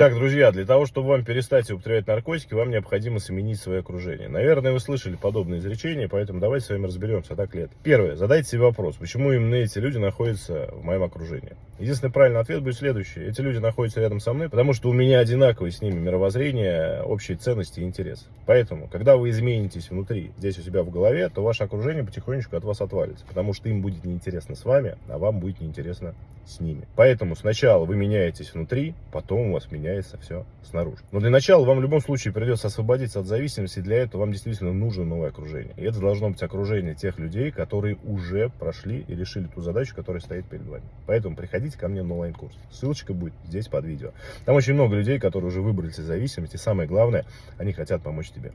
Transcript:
Итак, друзья, для того, чтобы вам перестать употреблять наркотики, вам необходимо сменить свое окружение. Наверное, вы слышали подобные изречения, поэтому давайте с вами разберемся, так ли это. Первое. Задайте себе вопрос, почему именно эти люди находятся в моем окружении. Единственный правильный ответ будет следующий. Эти люди находятся рядом со мной, потому что у меня одинаковые с ними мировоззрение, общие ценности и интересы. Поэтому, когда вы изменитесь внутри, здесь у себя в голове, то ваше окружение потихонечку от вас отвалится, потому что им будет неинтересно с вами, а вам будет неинтересно с ними. Поэтому сначала вы меняетесь внутри, потом у вас меняется все снаружи. Но для начала вам в любом случае придется освободиться от зависимости, для этого вам действительно нужно новое окружение. И это должно быть окружение тех людей, которые уже прошли и решили ту задачу, которая стоит перед вами. Поэтому приходите ко мне на онлайн-курс. Ссылочка будет здесь под видео. Там очень много людей, которые уже выбрались из зависимости. Самое главное, они хотят помочь тебе.